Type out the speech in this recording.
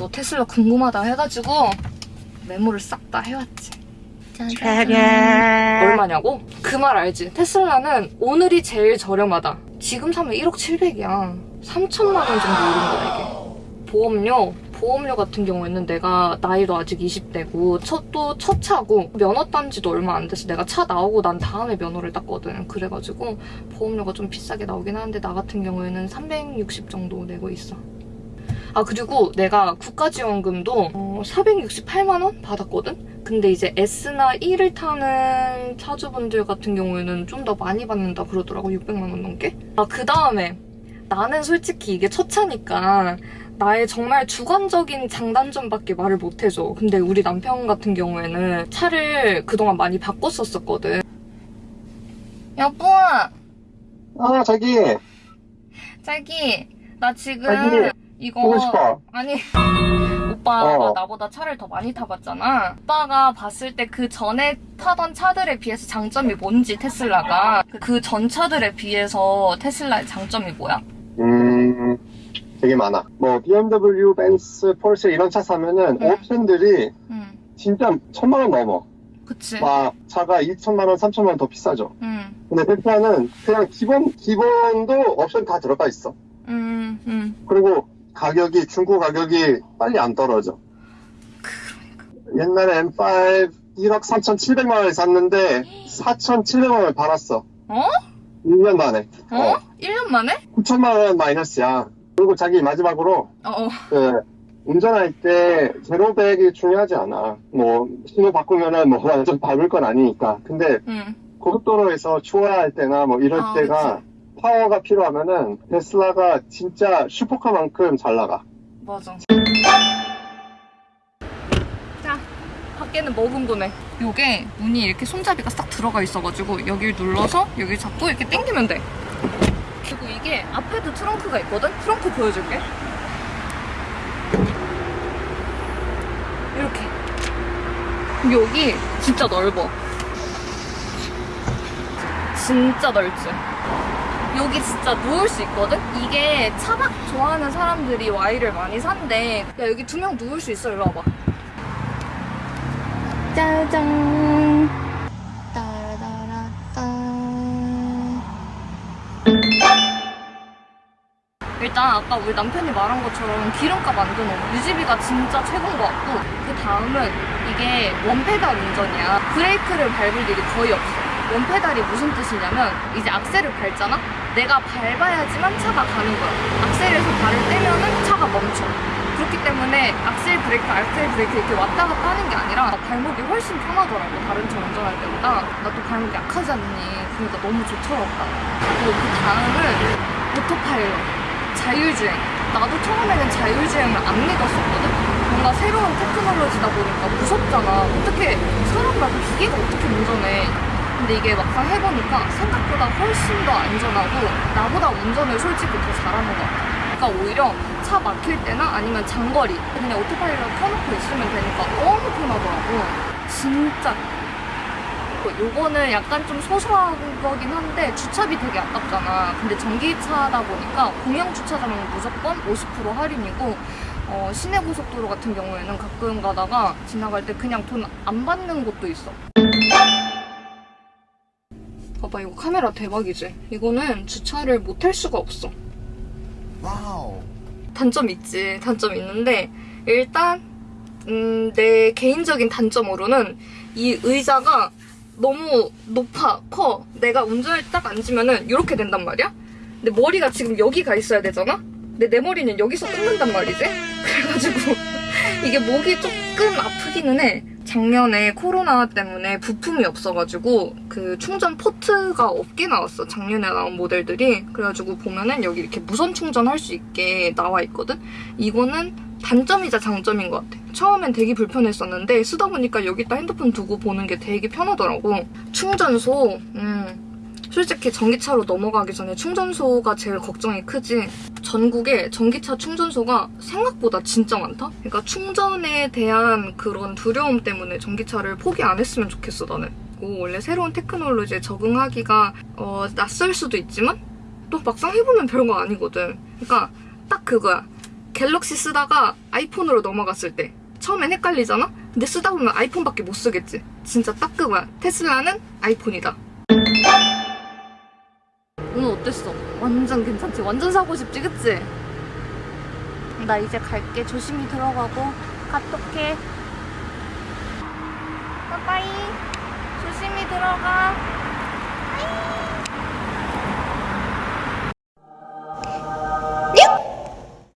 또너 테슬라 궁금하다 해가지고 메모를 싹 다 해왔지. 짜잔. 얼마냐고? 그 말 알지? 테슬라는 오늘이 제일 저렴하다. 지금 사면 1억 7백이야. 3천만 원 정도 오른 거야 이게. 보험료 보험료 같은 경우에는 내가 나이도 아직 20대고 첫, 또첫 차고 면허 딴 지도 얼마 안 돼서 내가 차 나오고 난 다음에 면허를 땄거든. 그래가지고 보험료가 좀 비싸게 나오긴 하는데 나 같은 경우에는 360 정도 내고 있어. 아 그리고 내가 국가지원금도 어, 468만 원 받았거든? 근데 이제 S나 E를 타는 차주분들 같은 경우에는 좀 더 많이 받는다 그러더라고 600만 원 넘게? 아그 다음에 나는 솔직히 이게 첫 차니까 나의 정말 주관적인 장단점밖에 말을 못 해줘. 근데 우리 남편 같은 경우에는 차를 그동안 많이 바꿨었었거든. 여보 아, 자기, 자기 나 지금 자기, 이거 보고 싶어. 아니 오빠가 어. 나보다 차를 더 많이 타봤잖아 오빠가 봤을 때 그 전에 타던 차들에 비해서 장점이 뭔지 테슬라가 그 전 차들에 비해서 테슬라의 장점이 뭐야? 음, 되게 많아. 뭐, BMW, 벤츠, 포르쉐 이런 차 사면은 응. 옵션들이 응 진짜 천만 원 넘어. 그치 막, 차가 2천만 원, 3천만 원 더 비싸죠. 응 근데 테슬라는 그냥 기본, 기본도 옵션 다 들어가 있어. 응, 응. 그리고 가격이, 중고 가격이 빨리 안 떨어져. 옛날에 M5 1억 3,700만 원에 샀는데 4,700만 원을 팔았어. 어? 1년 만에. 어? 1년 만에? 9천만 원 마이너스야. 그리고 자기 마지막으로 어, 어. 그 운전할 때 제로백이 중요하지 않아. 뭐 신호 바꾸면은 뭐 완전 밟을 건 아니니까. 근데 응. 고속도로에서 추월할 때나 뭐 이럴 아, 때가 파워가 필요하면은 테슬라가 진짜 슈퍼카만큼 잘 나가. 맞아. 자, 밖에는 뭐 궁금해? 요게 문이 이렇게 손잡이가 싹 들어가 있어가지고 여기를 눌러서 여기 잡고 이렇게 당기면 돼. 그리고 이게 앞에도 트렁크가 있거든? 트렁크 보여줄게. 이렇게. 여기 진짜 넓어. 진짜 넓지? 여기 진짜 누울 수 있거든? 이게 차박 좋아하는 사람들이 Y를 많이 산대. 야, 여기 두 명 누울 수 있어. 일로 와봐. 짜잔. 일단 아까 우리 남편이 말한 것처럼 기름값 안 드는 유지비가 진짜 최고인 것 같고 그 다음은 이게 원페달 운전이야 브레이크를 밟을 일이 거의 없어 원페달이 무슨 뜻이냐면 이제 악셀을 밟잖아? 내가 밟아야지만 차가 가는 거야 악셀에서 발을 떼면 은 차가 멈춰 그렇기 때문에 악셀 브레이크, 악셀 브레이크 이렇게 왔다 갔다 하는 게 아니라 발목이 훨씬 편하더라고 다른 차 운전할 때보다 나 또 발목이 약하지 않니 그러니까 너무 좋더라고 그리고 그 다음은 autopilot 자율주행. 나도 처음에는 자율주행을 안 믿었었거든? 뭔가 새로운 테크놀로지다 보니까 무섭잖아. 어떻게, 사람 말고 기계가 어떻게 운전해. 근데 이게 막상 해보니까 생각보다 훨씬 더 안전하고 나보다 운전을 솔직히 더 잘하는 것 같아. 그러니까 오히려 차 막힐 때나 아니면 장거리 그냥 autopilot 켜놓고 있으면 되니까 너무 편하더라고. 진짜 요거는 약간 좀 소소한 거긴 한데 주차비 되게 아깝잖아. 근데 전기차다 보니까 공영 주차장은 무조건 50% 할인이고 어, 시내 고속도로 같은 경우에는 가끔 가다가 지나갈 때 그냥 돈 안 받는 곳도 있어. 봐봐 이거 카메라 대박이지? 이거는 주차를 못 할 수가 없어. 와우. 단점 있지. 단점 있는데 일단 음, 내 개인적인 단점으로는 이 의자가 너무 높아, 커. 내가 운전할 때딱 앉으면은 이렇게 된단 말이야? 근데 머리가 지금 여기 가 있어야 되잖아? 근데 내 머리는 여기서 끝난단 말이지? 그래가지고 이게 목이 조금 아프기는 해. 작년에 코로나 때문에 부품이 없어가지고 그 충전 포트가 없게 나왔어. 작년에 나온 모델들이. 그래가지고 보면은 여기 이렇게 무선 충전할 수 있게 나와 있거든? 이거는 단점이자 장점인 것 같아. 처음엔 되게 불편했었는데 쓰다 보니까 여기다 핸드폰 두고 보는 게 되게 편하더라고. 충전소, 음. 솔직히 전기차로 넘어가기 전에 충전소가 제일 걱정이 크지. 전국에 전기차 충전소가 생각보다 진짜 많다? 그러니까 충전에 대한 그런 두려움 때문에 전기차를 포기 안 했으면 좋겠어, 나는. 원래 새로운 테크놀로지에 적응하기가 어, 낯설 수도 있지만 또 막상 해보면 별거 아니거든. 그러니까 딱 그거야. 갤럭시 쓰다가 아이폰으로 넘어갔을 때 처음엔 헷갈리잖아? 근데 쓰다 보면 아이폰밖에 못 쓰겠지. 진짜 딱 그거야. 테슬라는 아이폰이다. 오늘 어땠어? 완전 괜찮지? 완전 사고 싶지, 그치? 나 이제 갈게. 조심히 들어가고. 카톡해. 빠빠이. 조심히 들어가. 빠이.